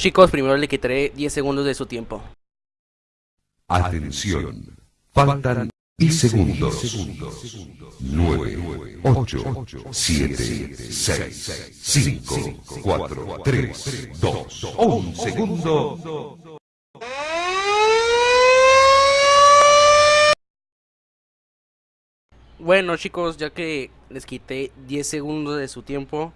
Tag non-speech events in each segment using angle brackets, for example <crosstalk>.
Chicos, primero le quitaré 10 segundos de su tiempo. Atención. Faltan 10 segundos. 9, 8, 7, 6, 5, 4, 3, 2, 1 segundo. Bueno chicos, ya que les quité 10 segundos de su tiempo,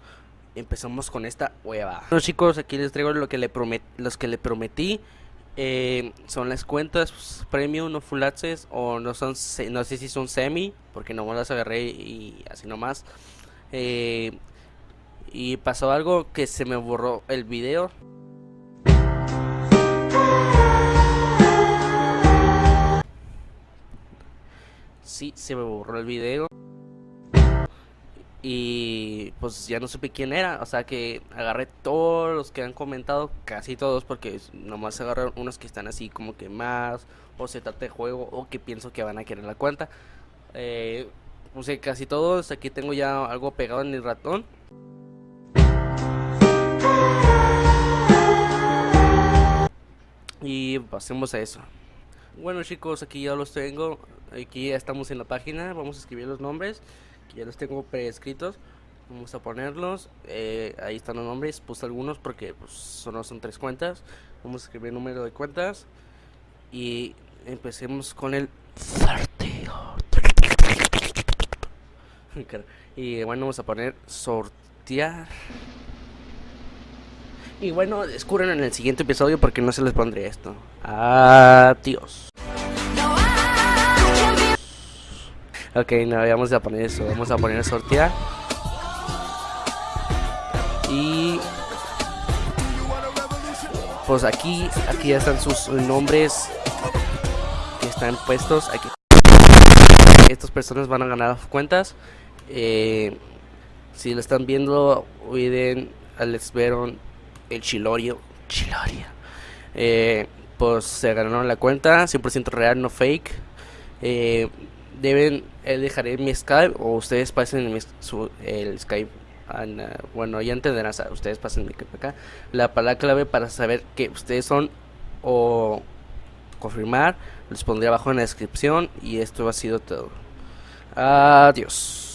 empezamos con esta hueva. Bueno chicos, aquí les traigo lo que le los que le prometí. Eh, son las cuentas pues, premium, no full access, o no son, no sé si son semi, porque no me las agarré y así nomás. Eh, y pasó algo que se me borró el video. sí se me borró el video. Y pues ya no supe quién era. O sea que agarré todos los que han comentado, casi todos, porque nomás agarré unos que están así como que más, o se trata de juego, o que pienso que van a querer la cuenta. Eh, puse casi todos. Aquí tengo ya algo pegado en el ratón. Y pasemos a eso. Bueno chicos, aquí ya los tengo. Aquí ya estamos en la página. Vamos a escribir los nombres. Ya los tengo preescritos. Vamos a ponerlos. Eh, ahí están los nombres. Puse algunos porque pues, solo son tres cuentas. Vamos a escribir el número de cuentas. Y empecemos con el sorteo. <laughs> y bueno, vamos a poner sortear. Y bueno, descubren en el siguiente episodio porque no se les pondré esto. Adiós. Ok, no, vamos a poner eso. Vamos a poner sortear. Y... Pues aquí, aquí ya están sus nombres que están puestos. Aquí. Estas personas van a ganar cuentas. Eh, si lo están viendo, olviden Alex Veron el Chilorio. Chilorio. Eh, pues se ganaron la cuenta, 100% real, no fake. Eh, deben, eh, dejaré mi Skype o ustedes pasen el Skype. bueno, ya entenderán, ustedes pasen mi Skype acá. La palabra clave para saber que ustedes son o confirmar, les pondré abajo en la descripción y esto ha sido todo. Adiós.